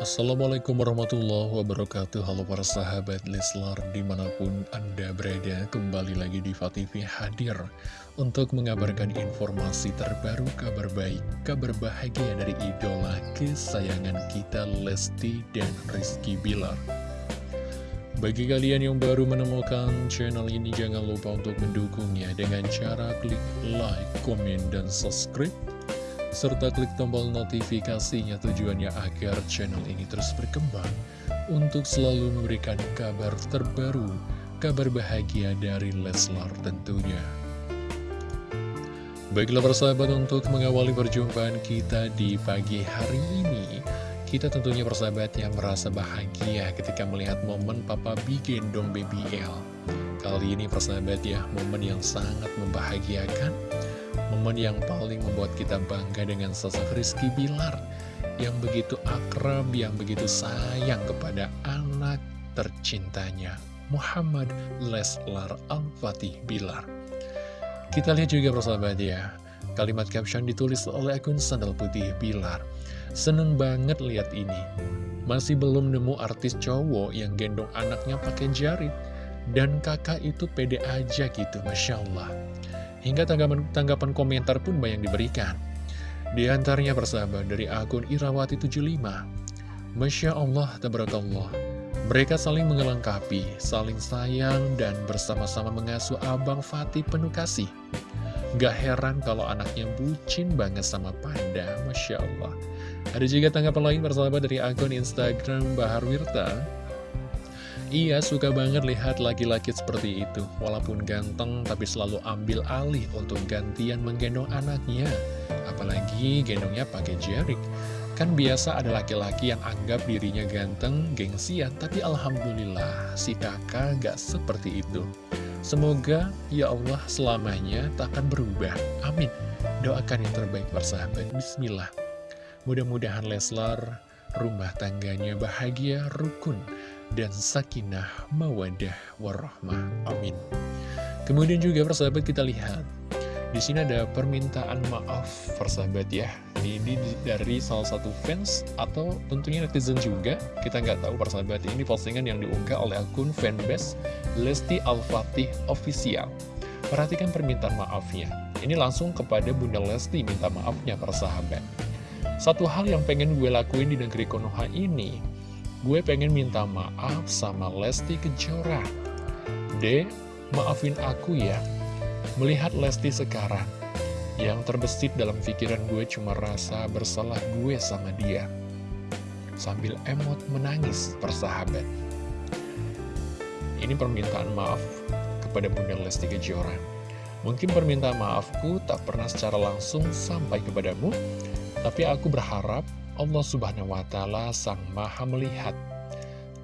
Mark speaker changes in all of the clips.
Speaker 1: Assalamualaikum warahmatullahi wabarakatuh. Halo para sahabat Leslar Di mana pun anda berada Kembali lagi di TV hadir Untuk mengabarkan informasi terbaru Kabar baik, kabar bahagia dari idola kesayangan kita Lesti dan Rizky Bilar. Bagi kalian yang baru menemukan channel ini Jangan lupa untuk mendukungnya Dengan cara klik like, komen, dan subscribe serta klik tombol notifikasinya tujuannya agar channel ini terus berkembang untuk selalu memberikan kabar terbaru, kabar bahagia dari Leslar tentunya. Baiklah persahabat untuk mengawali perjumpaan kita di pagi hari ini Kita tentunya persahabat yang merasa bahagia ketika melihat momen Papa B gendong Baby L Kali ini persahabat ya, momen yang sangat membahagiakan Momen yang paling membuat kita bangga dengan sosok Rizky Bilar Yang begitu akrab, yang begitu sayang kepada anak tercintanya Muhammad Leslar Al-Fatih Bilar. Kita lihat juga persahabat ya. Kalimat caption ditulis oleh akun Sandal Putih Bilar. Seneng banget lihat ini. Masih belum nemu artis cowok yang gendong anaknya pakai jarit Dan kakak itu pede aja gitu Masya Allah Hingga tanggapan, tanggapan komentar pun banyak diberikan. Di antaranya persahabat dari akun Irawati75. Masya Allah, tabarakallah. Mereka saling mengelengkapi, saling sayang, dan bersama-sama mengasuh Abang Fatih penuh kasih. Gak heran kalau anaknya bucin banget sama Panda, Masya Allah. Ada juga tanggapan lain persahabat dari akun Instagram Bahar Wirta. Iya, suka banget lihat laki-laki seperti itu. Walaupun ganteng, tapi selalu ambil alih untuk gantian menggendong anaknya. Apalagi gendongnya pakai jerik. Kan biasa ada laki-laki yang anggap dirinya ganteng, gengsian, tapi Alhamdulillah, si kakak gak seperti itu. Semoga, ya Allah, selamanya tak akan berubah. Amin. Doakan yang terbaik bersahabat. Bismillah. Mudah-mudahan Leslar, rumah tangganya bahagia, rukun, dan sakinah mawadah warahmah. Amin. Kemudian juga persahabat kita lihat di sini ada permintaan maaf persahabat ya. Ini dari salah satu fans atau tentunya netizen juga. Kita nggak tahu persahabat ini postingan yang diunggah oleh akun fanbase Lesti Al-Fatih Official. Perhatikan permintaan maafnya. Ini langsung kepada Bunda Lesti minta maafnya persahabat. Satu hal yang pengen gue lakuin di negeri Konoha ini Gue pengen minta maaf sama Lesti Kejora. D, maafin aku ya. Melihat Lesti sekarang, yang terbesit dalam pikiran gue cuma rasa bersalah gue sama dia. Sambil emot menangis persahabat. Ini permintaan maaf kepada Bunda Lesti Kejora. Mungkin permintaan maafku tak pernah secara langsung sampai kepadamu, tapi aku berharap Allah subhanahu wa ta'ala sang maha melihat.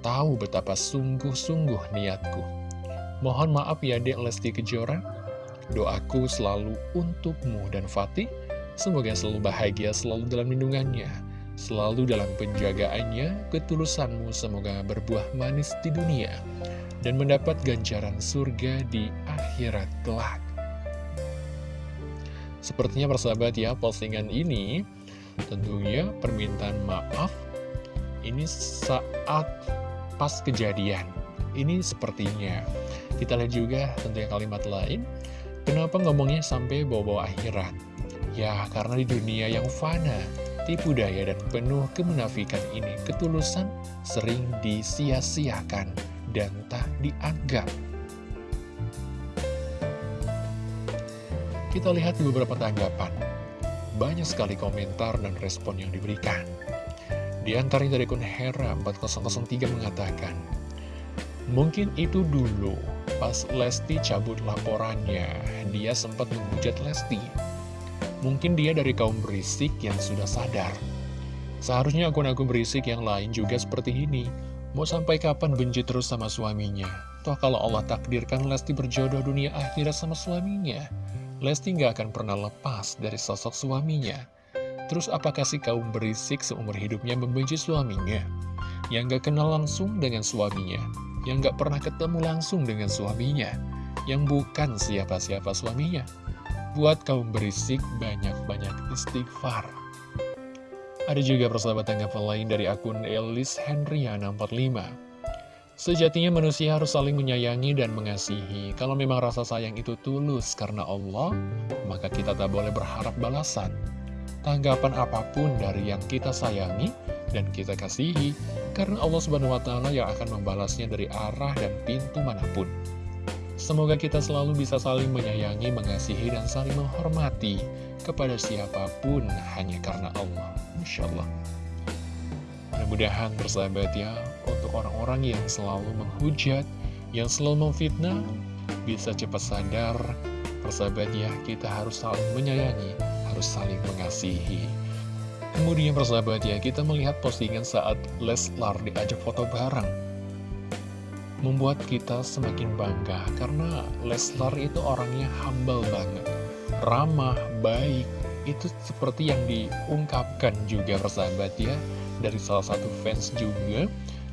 Speaker 1: Tahu betapa sungguh-sungguh niatku. Mohon maaf ya dek Lesti Kejora. Doaku selalu untukmu dan Fatih. Semoga selalu bahagia, selalu dalam lindungannya Selalu dalam penjagaannya Ketulusanmu semoga berbuah manis di dunia Dan mendapat ganjaran surga di akhirat kelak. Sepertinya persahabat ya, postingan ini Tentunya permintaan maaf ini saat pas kejadian. Ini sepertinya. Kita lihat juga tentunya kalimat lain. Kenapa ngomongnya sampai bawa-bawa akhirat? Ya, karena di dunia yang fana, tipu daya dan penuh kemenafikan ini, ketulusan sering disia-siakan dan tak dianggap. Kita lihat beberapa tanggapan banyak sekali komentar dan respon yang diberikan. Di antaranya dari akun Hera 4003 mengatakan, Mungkin itu dulu, pas Lesti cabut laporannya, dia sempat menghujat Lesti. Mungkin dia dari kaum berisik yang sudah sadar. Seharusnya akun-akun berisik yang lain juga seperti ini. Mau sampai kapan benci terus sama suaminya? Toh kalau Allah takdirkan Lesti berjodoh dunia akhirat sama suaminya, Lesti nggak akan pernah lepas dari sosok suaminya. Terus apakah si kaum berisik seumur hidupnya membenci suaminya? Yang nggak kenal langsung dengan suaminya? Yang nggak pernah ketemu langsung dengan suaminya? Yang bukan siapa-siapa suaminya? Buat kaum berisik banyak-banyak istighfar. Ada juga persahabat tanggapan lain dari akun Elis Hendriana 45 Sejatinya manusia harus saling menyayangi dan mengasihi. Kalau memang rasa sayang itu tulus karena Allah, maka kita tak boleh berharap balasan. Tanggapan apa pun dari yang kita sayangi dan kita kasihi, karena Allah Subhanahu wa Ta'ala yang akan membalasnya dari arah dan pintu mana pun. Semoga kita selalu bisa saling menyayangi, mengasihi, dan saling menghormati kepada siapa pun hanya karena Allah. Masya Allah. Mudah-mudahan bersahabat ya orang-orang yang selalu menghujat Yang selalu memfitnah Bisa cepat sadar Bersahabat ya kita harus saling menyayangi Harus saling mengasihi. Kemudian bersahabat ya Kita melihat postingan saat Leslar diajak foto bareng. Membuat kita semakin bangga Karena Leslar itu orangnya humble banget. Ramah, baik Itu seperti yang diungkapkan juga bersahabat ya dari salah satu fans juga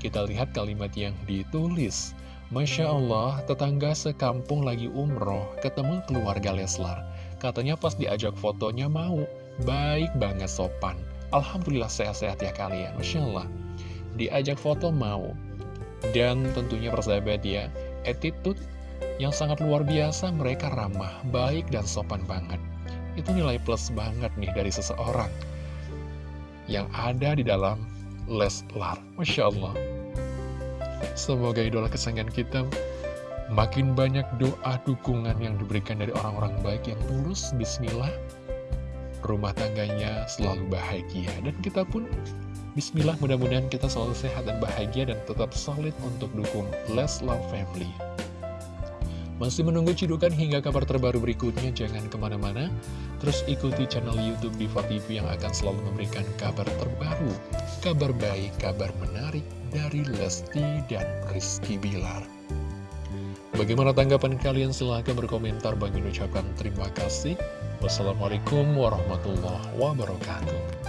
Speaker 1: Kita lihat kalimat yang ditulis. Masya Allah, tetangga sekampung lagi umroh Ketemu keluarga Leslar. Katanya pas diajak fotonya mau. Baik banget sopan. Alhamdulillah sehat-sehat ya kalian Masya Allah. Diajak foto mau. Dan tentunya persahabat ya Attitude yang sangat luar biasa Mereka ramah, baik dan sopan banget. Itu nilai plus banget nih dari seseorang yang ada di dalam Leslar. Masya Allah. Semoga idola kesayangan kita makin banyak doa dukungan yang diberikan dari orang-orang baik yang tulus. Bismillah. Rumah tangganya selalu bahagia. Dan kita pun Bismillah mudah-mudahan kita selalu sehat dan bahagia dan tetap solid untuk dukung Leslar Family. Masih menunggu cidukan hingga kabar terbaru berikutnya, jangan ke mana-mana. Terus ikuti channel Youtube Diva TV yang akan selalu memberikan kabar terbaru, kabar baik, kabar menarik dari Lesti dan Rizky Bilar. Bagaimana tanggapan kalian? Silahkan berkomentar. Bagi ucapkan terima kasih. Wassalamualaikum warahmatullahi wabarakatuh.